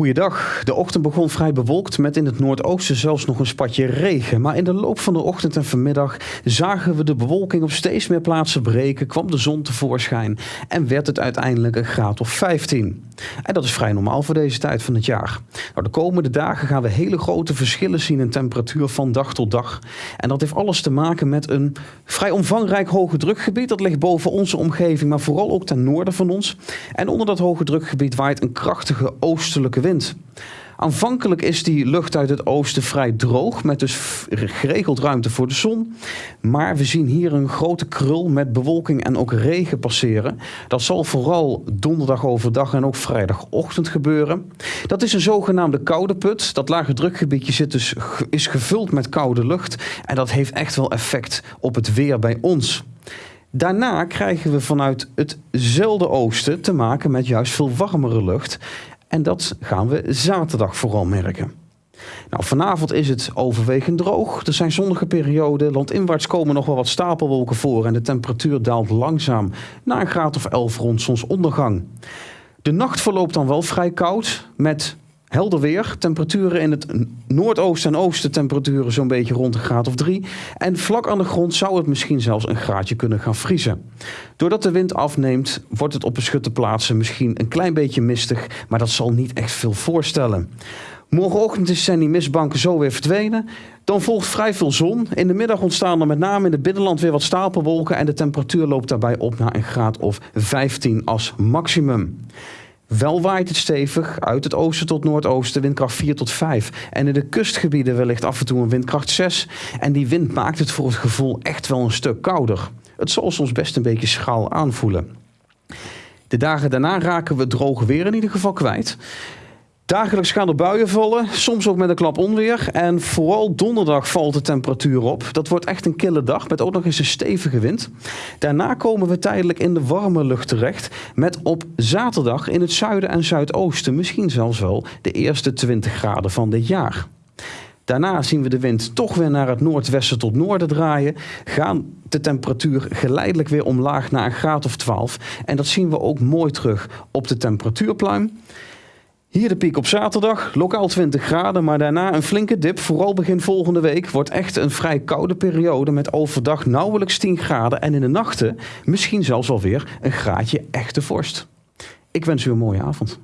Goeiedag. De ochtend begon vrij bewolkt met in het noordoosten zelfs nog een spatje regen. Maar in de loop van de ochtend en vanmiddag zagen we de bewolking op steeds meer plaatsen breken, kwam de zon tevoorschijn en werd het uiteindelijk een graad of 15. En dat is vrij normaal voor deze tijd van het jaar. Nou, de komende dagen gaan we hele grote verschillen zien in temperatuur van dag tot dag. En dat heeft alles te maken met een vrij omvangrijk hoge drukgebied. Dat ligt boven onze omgeving, maar vooral ook ten noorden van ons. En onder dat hoge drukgebied waait een krachtige oostelijke wind. Aanvankelijk is die lucht uit het oosten vrij droog, met dus geregeld ruimte voor de zon. Maar we zien hier een grote krul met bewolking en ook regen passeren. Dat zal vooral donderdag overdag en ook vrijdagochtend gebeuren. Dat is een zogenaamde koude put. Dat lage drukgebiedje zit dus, is gevuld met koude lucht. En dat heeft echt wel effect op het weer bij ons. Daarna krijgen we vanuit hetzelfde oosten te maken met juist veel warmere lucht. En dat gaan we zaterdag vooral merken. Nou, vanavond is het overwegend droog. Er zijn zonnige perioden. Landinwaarts komen nog wel wat stapelwolken voor. En de temperatuur daalt langzaam naar een graad of 11 rond zonsondergang. De nacht verloopt dan wel vrij koud. Met Helder weer, temperaturen in het noordoosten en oosten temperaturen zo'n beetje rond een graad of drie. En vlak aan de grond zou het misschien zelfs een graadje kunnen gaan vriezen. Doordat de wind afneemt, wordt het op beschutte plaatsen misschien een klein beetje mistig, maar dat zal niet echt veel voorstellen. Morgenochtend zijn die mistbanken zo weer verdwenen. Dan volgt vrij veel zon. In de middag ontstaan er met name in het binnenland weer wat stapelwolken en de temperatuur loopt daarbij op naar een graad of 15 als maximum. Wel waait het stevig uit het oosten tot noordoosten, windkracht 4 tot 5. En in de kustgebieden wellicht af en toe een windkracht 6. En die wind maakt het voor het gevoel echt wel een stuk kouder. Het zal soms best een beetje schaal aanvoelen. De dagen daarna raken we droog weer in ieder geval kwijt. Dagelijks gaan er buien vallen, soms ook met een klap onweer. En vooral donderdag valt de temperatuur op. Dat wordt echt een kille dag met ook nog eens een stevige wind. Daarna komen we tijdelijk in de warme lucht terecht. Met op zaterdag in het zuiden en zuidoosten misschien zelfs wel de eerste 20 graden van dit jaar. Daarna zien we de wind toch weer naar het noordwesten tot noorden draaien. Gaan de temperatuur geleidelijk weer omlaag naar een graad of 12. En dat zien we ook mooi terug op de temperatuurpluim. Hier de piek op zaterdag, lokaal 20 graden, maar daarna een flinke dip. Vooral begin volgende week wordt echt een vrij koude periode met overdag nauwelijks 10 graden en in de nachten misschien zelfs alweer een graadje echte vorst. Ik wens u een mooie avond.